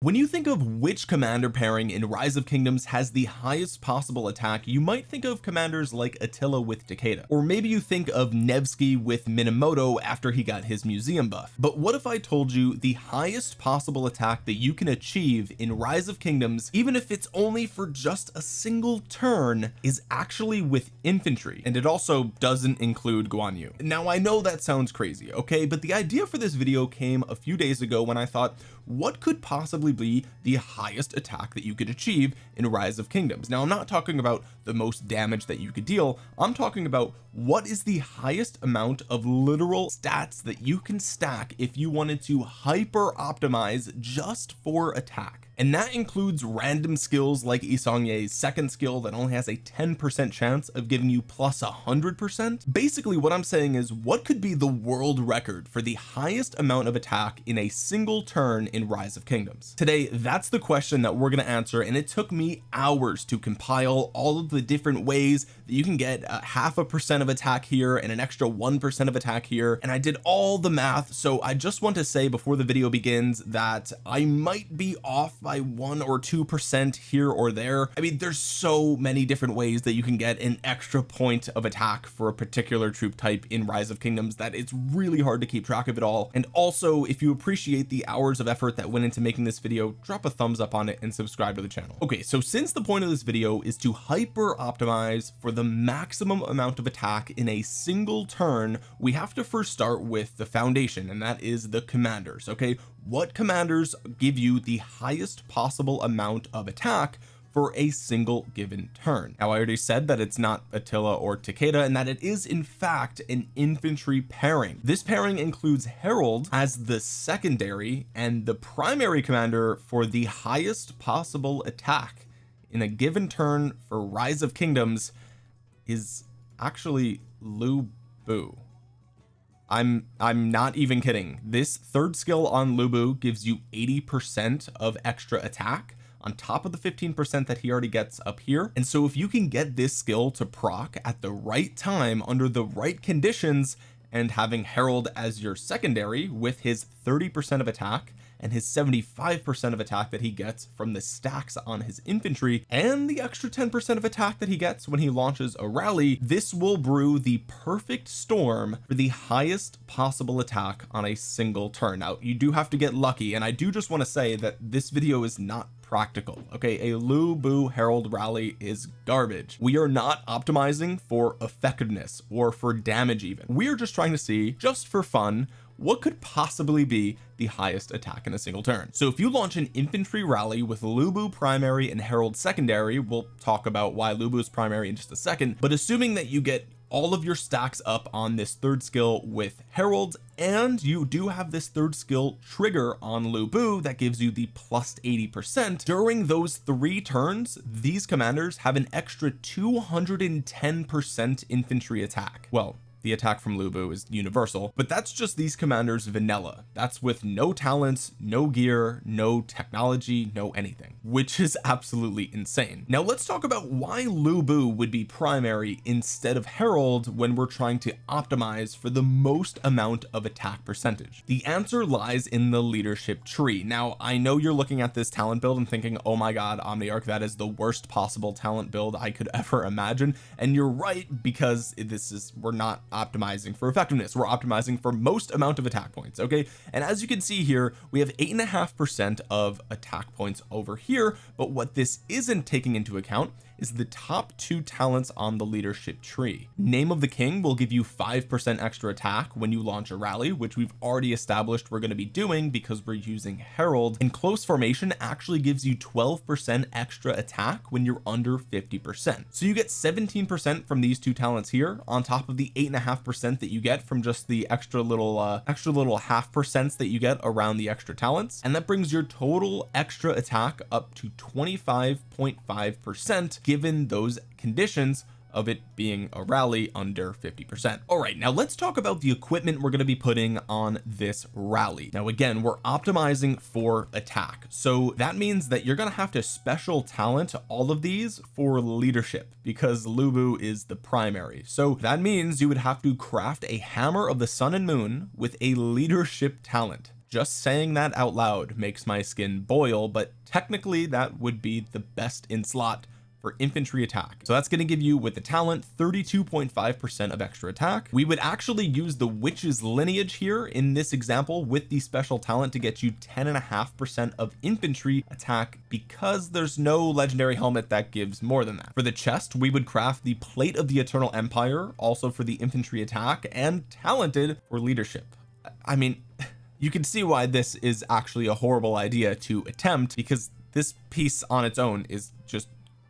when you think of which commander pairing in rise of kingdoms has the highest possible attack you might think of commanders like Attila with Takeda. Or maybe you think of Nevsky with Minamoto after he got his museum buff. But what if I told you the highest possible attack that you can achieve in rise of kingdoms even if it's only for just a single turn is actually with infantry? And it also doesn't include Guan Yu. Now I know that sounds crazy okay? But the idea for this video came a few days ago when I thought what could possibly be the highest attack that you could achieve in rise of kingdoms. Now I'm not talking about the most damage that you could deal. I'm talking about what is the highest amount of literal stats that you can stack if you wanted to hyper optimize just for attack and that includes random skills like Yi Seong-Gye's second skill that only has a 10% chance of giving you plus a hundred percent. Basically what I'm saying is what could be the world record for the highest amount of attack in a single turn in rise of kingdoms? Today that's the question that we're going to answer and it took me hours to compile all of the different ways that you can get a half a percent of attack here and an extra one percent of attack here and I did all the math. So I just want to say before the video begins that I might be off by one or two percent here or there. I mean there's so many different ways that you can get an extra point of attack for a particular troop type in rise of kingdoms that it's really hard to keep track of it all. And also if you appreciate the hours of effort that went into making this video drop a thumbs up on it and subscribe to the channel. Okay so since the point of this video is to hyper optimize for the maximum amount of attack in a single turn we have to first start with the foundation and that is the commanders okay what commanders give you the highest possible amount of attack for a single given turn? Now I already said that it's not Attila or Takeda and that it is in fact an infantry pairing. This pairing includes Harold as the secondary and the primary commander for the highest possible attack in a given turn for rise of kingdoms is actually Lu Bu I'm I'm not even kidding. This third skill on Lubu gives you 80 percent of extra attack on top of the 15 percent that he already gets up here. And so if you can get this skill to proc at the right time under the right conditions and having Harold as your secondary with his 30 percent of attack and his 75 percent of attack that he gets from the stacks on his infantry and the extra 10 percent of attack that he gets when he launches a rally this will brew the perfect storm for the highest possible attack on a single turn. Now you do have to get lucky and I do just want to say that this video is not practical okay? A Lu Bu Harold rally is garbage. We are not optimizing for effectiveness or for damage even. We are just trying to see just for fun what could possibly be the highest attack in a single turn. So if you launch an infantry rally with Lubu primary and Harold secondary we'll talk about why Lu Bu is primary in just a second but assuming that you get all of your stacks up on this third skill with Harold and you do have this third skill trigger on Lubu that gives you the plus 80 percent. During those three turns these commanders have an extra 210 percent infantry attack. Well the attack from Lubu is universal but that's just these commanders vanilla. That's with no talents no gear no technology no anything which is absolutely insane. Now let's talk about why Lubu would be primary instead of Harold when we're trying to optimize for the most amount of attack percentage. The answer lies in the leadership tree. Now I know you're looking at this talent build and thinking oh my god Omniarch that is the worst possible talent build I could ever imagine. And you're right because this is we're not optimizing for effectiveness. We're optimizing for most amount of attack points okay? And as you can see here we have eight and a half percent of attack points over here but what this isn't taking into account is the top two talents on the leadership tree. Name of the king will give you five percent extra attack when you launch a rally which we've already established we're going to be doing because we're using Harold. And close formation actually gives you 12 percent extra attack when you're under 50 percent. So you get 17 percent from these two talents here on top of the eight and a half percent that you get from just the extra little uh extra little half percents that you get around the extra talents. And that brings your total extra attack up to 25.5 percent given those conditions of it being a rally under 50 percent. All right now let's talk about the equipment we're going to be putting on this rally. Now again we're optimizing for attack. So that means that you're going to have to special talent all of these for leadership because Lubu is the primary. So that means you would have to craft a hammer of the sun and moon with a leadership talent. Just saying that out loud makes my skin boil but technically that would be the best in slot for infantry attack. So that's going to give you with the talent 32.5 percent of extra attack. We would actually use the witch's lineage here in this example with the special talent to get you 10 and a half percent of infantry attack because there's no legendary helmet that gives more than that. For the chest we would craft the plate of the eternal empire also for the infantry attack and talented for leadership. I mean you can see why this is actually a horrible idea to attempt because this piece on its own is just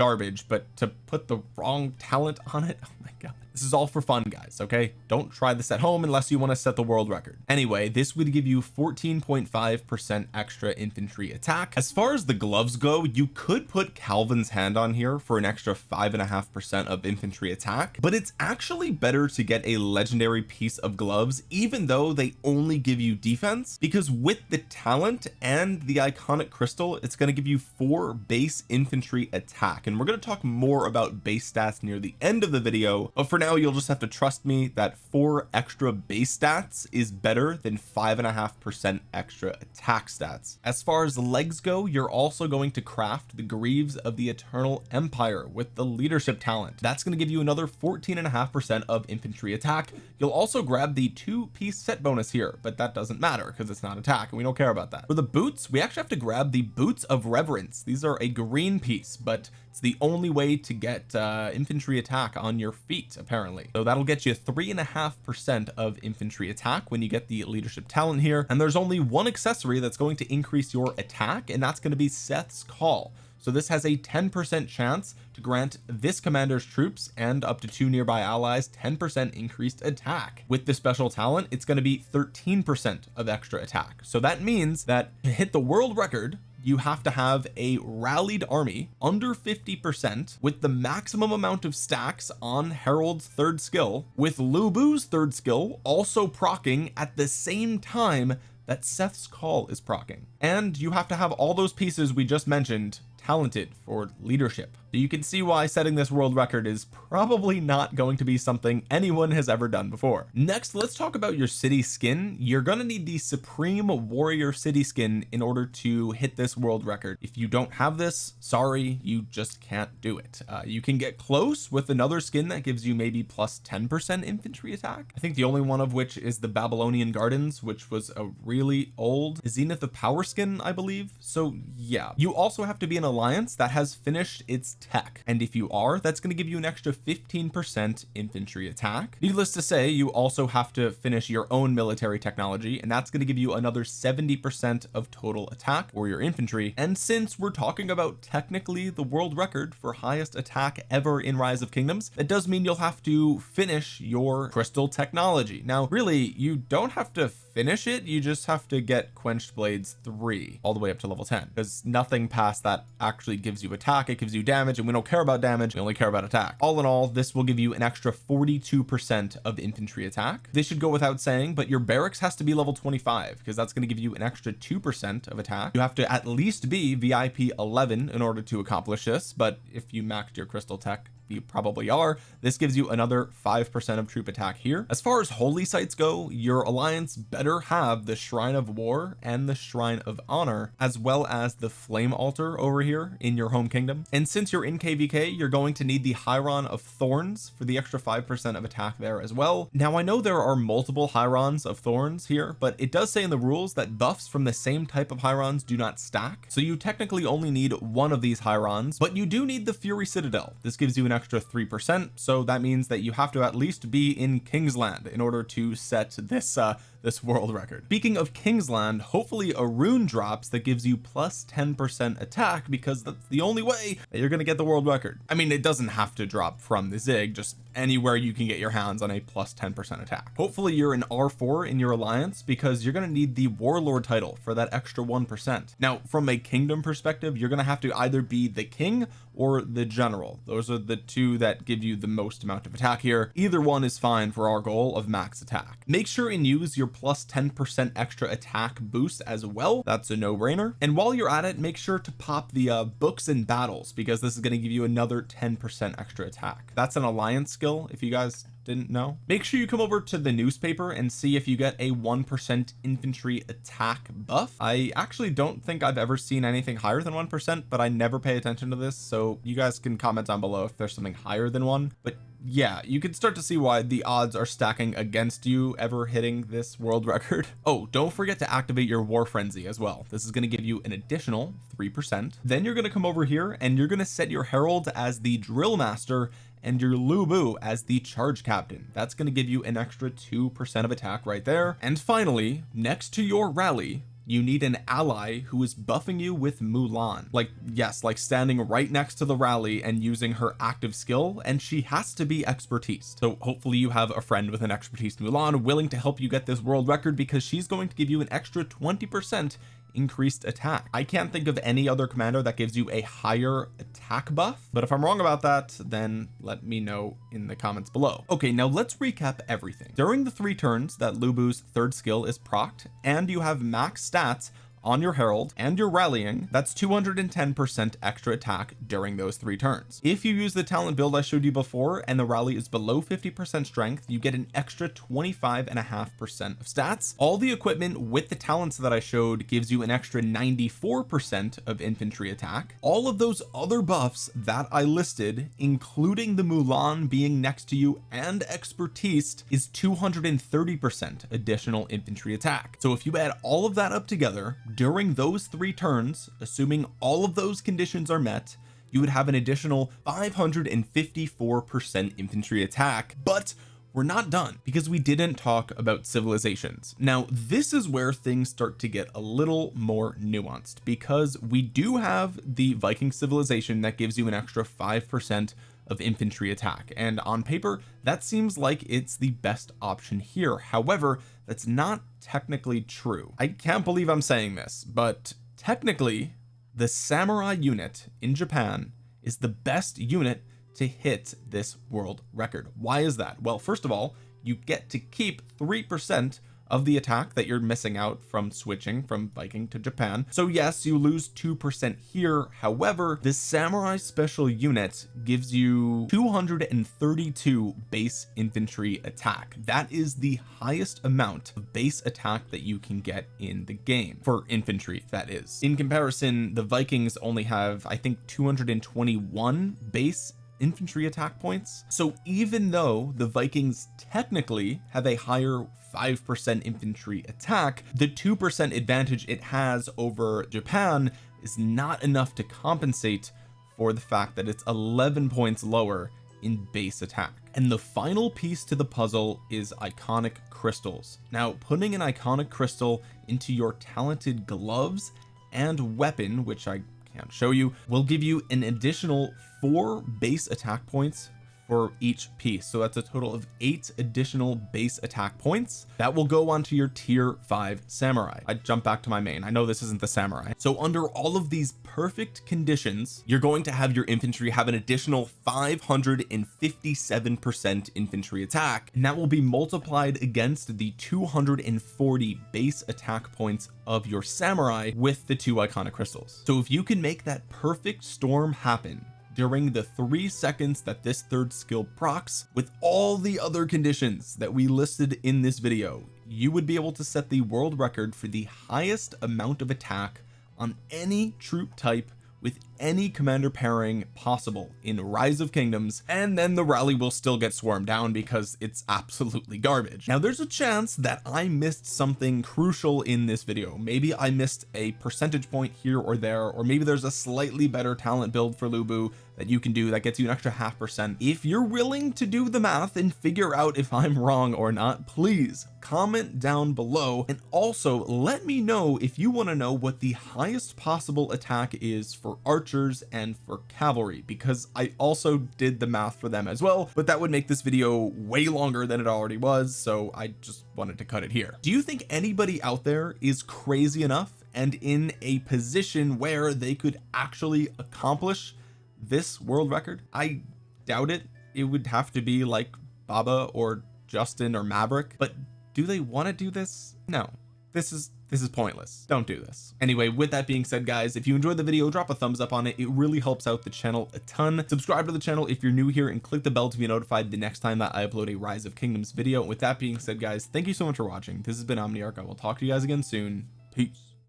garbage but to put the wrong talent on it oh my god. This is all for fun guys okay? Don't try this at home unless you want to set the world record. Anyway this would give you 14.5 percent extra infantry attack. As far as the gloves go you could put Calvin's hand on here for an extra five and a half percent of infantry attack but it's actually better to get a legendary piece of gloves even though they only give you defense because with the talent and the iconic crystal it's going to give you four base infantry attack. And we're going to talk more about base stats near the end of the video but for now you'll just have to trust me that four extra base stats is better than five and a half percent extra attack stats. As far as legs go you're also going to craft the greaves of the eternal empire with the leadership talent. That's going to give you another 14 and a half percent of infantry attack. You'll also grab the two piece set bonus here but that doesn't matter because it's not attack and we don't care about that. For the boots we actually have to grab the boots of reverence. These are a green piece but it's the only way to get uh, infantry attack on your feet apparently. So that'll get you three and a half percent of infantry attack when you get the leadership talent here. And there's only one accessory that's going to increase your attack and that's going to be Seth's call. So this has a 10% chance to grant this commander's troops and up to two nearby allies 10% increased attack. With the special talent it's going to be 13% of extra attack. So that means that to hit the world record you have to have a rallied army under 50 percent with the maximum amount of stacks on Harold's third skill with Lubu's third skill also procking at the same time that Seth's call is procking. And you have to have all those pieces we just mentioned talented for leadership you can see why setting this world record is probably not going to be something anyone has ever done before. Next let's talk about your city skin. You're going to need the supreme warrior city skin in order to hit this world record. If you don't have this sorry you just can't do it. Uh, you can get close with another skin that gives you maybe plus 10 percent infantry attack. I think the only one of which is the Babylonian Gardens which was a really old Zenith of Power skin I believe. So yeah. You also have to be an alliance that has finished its tech. And if you are that's going to give you an extra 15 percent infantry attack. Needless to say you also have to finish your own military technology and that's going to give you another 70 percent of total attack or your infantry. And since we're talking about technically the world record for highest attack ever in rise of kingdoms it does mean you'll have to finish your crystal technology. Now really you don't have to finish it you just have to get quenched blades three all the way up to level 10 because nothing past that actually gives you attack it gives you damage and we don't care about damage we only care about attack. All in all this will give you an extra 42 percent of infantry attack. This should go without saying but your barracks has to be level 25 because that's going to give you an extra two percent of attack. You have to at least be VIP 11 in order to accomplish this but if you maxed your crystal tech you probably are. This gives you another five percent of troop attack here. As far as holy sites go your alliance better have the shrine of war and the shrine of honor as well as the flame altar over here in your home kingdom. And since you're in kvk you're going to need the Hieron of thorns for the extra five percent of attack there as well. Now I know there are multiple Hierons of thorns here but it does say in the rules that buffs from the same type of Hierons do not stack. So you technically only need one of these Hierons but you do need the fury citadel. This gives you an extra three percent. So that means that you have to at least be in Kingsland in order to set this uh this world record. Speaking of Kingsland hopefully a rune drops that gives you plus 10 percent attack because that's the only way that you're going to get the world record. I mean it doesn't have to drop from the Zig just anywhere you can get your hands on a plus 10 percent attack. Hopefully you're an r4 in your alliance because you're going to need the warlord title for that extra one percent. Now from a kingdom perspective you're going to have to either be the king or the general. Those are the two that give you the most amount of attack here. Either one is fine for our goal of max attack. Make sure and use your plus 10 percent extra attack boost as well. That's a no-brainer. And while you're at it make sure to pop the uh, books and battles because this is going to give you another 10 percent extra attack. That's an alliance skill if you guys didn't know. Make sure you come over to the newspaper and see if you get a one percent infantry attack buff. I actually don't think I've ever seen anything higher than one percent but I never pay attention to this so you guys can comment down below if there's something higher than one. But yeah you can start to see why the odds are stacking against you ever hitting this world record. Oh don't forget to activate your war frenzy as well. This is going to give you an additional three percent. Then you're going to come over here and you're going to set your Harold as the drill master and your Lubu as the charge captain. That's going to give you an extra two percent of attack right there. And finally next to your rally you need an ally who is buffing you with Mulan. Like yes like standing right next to the rally and using her active skill and she has to be expertise. So hopefully you have a friend with an expertise Mulan willing to help you get this world record because she's going to give you an extra 20 percent increased attack. I can't think of any other commander that gives you a higher attack buff but if I'm wrong about that then let me know in the comments below. Okay now let's recap everything. During the three turns that Lubu's third skill is procced and you have max stats on your Harold and your rallying that's 210 percent extra attack during those three turns. If you use the talent build I showed you before and the rally is below 50 percent strength you get an extra 25 and a half percent of stats. All the equipment with the talents that I showed gives you an extra 94 percent of infantry attack. All of those other buffs that I listed including the Mulan being next to you and expertise is 230 percent additional infantry attack. So if you add all of that up together during those three turns assuming all of those conditions are met you would have an additional 554 percent infantry attack. But we're not done because we didn't talk about civilizations. Now this is where things start to get a little more nuanced because we do have the Viking civilization that gives you an extra five percent of infantry attack. And on paper that seems like it's the best option here. However that's not technically true. I can't believe I'm saying this but technically the samurai unit in Japan is the best unit to hit this world record. Why is that? Well first of all you get to keep three percent of the attack that you're missing out from switching from Viking to Japan. So yes you lose two percent here. However this samurai special unit gives you 232 base infantry attack. That is the highest amount of base attack that you can get in the game for infantry that is. In comparison the Vikings only have I think 221 base infantry attack points. So even though the Vikings technically have a higher 5% infantry attack the 2% advantage it has over Japan is not enough to compensate for the fact that it's 11 points lower in base attack. And the final piece to the puzzle is iconic crystals. Now putting an iconic crystal into your talented gloves and weapon which I can't show you. Will give you an additional four base attack points for each piece. So that's a total of eight additional base attack points that will go onto your tier five samurai. I jump back to my main. I know this isn't the samurai. So under all of these perfect conditions you're going to have your infantry have an additional 557 percent infantry attack and that will be multiplied against the 240 base attack points of your samurai with the two iconic crystals. So if you can make that perfect storm happen during the three seconds that this third skill procs with all the other conditions that we listed in this video you would be able to set the world record for the highest amount of attack on any troop type with any commander pairing possible in rise of kingdoms and then the rally will still get swarmed down because it's absolutely garbage. Now there's a chance that I missed something crucial in this video. Maybe I missed a percentage point here or there or maybe there's a slightly better talent build for Lubu that you can do that gets you an extra half percent. If you're willing to do the math and figure out if I'm wrong or not please comment down below. And also let me know if you want to know what the highest possible attack is for archers and for cavalry because I also did the math for them as well but that would make this video way longer than it already was so I just wanted to cut it here. Do you think anybody out there is crazy enough and in a position where they could actually accomplish this world record? I doubt it. It would have to be like Baba or Justin or Maverick but do they want to do this? No. This is this is pointless. Don't do this. Anyway with that being said guys if you enjoyed the video drop a thumbs up on it. It really helps out the channel a ton. Subscribe to the channel if you're new here and click the bell to be notified the next time that I upload a rise of kingdoms video. With that being said guys thank you so much for watching. This has been Omniarch. I will talk to you guys again soon. Peace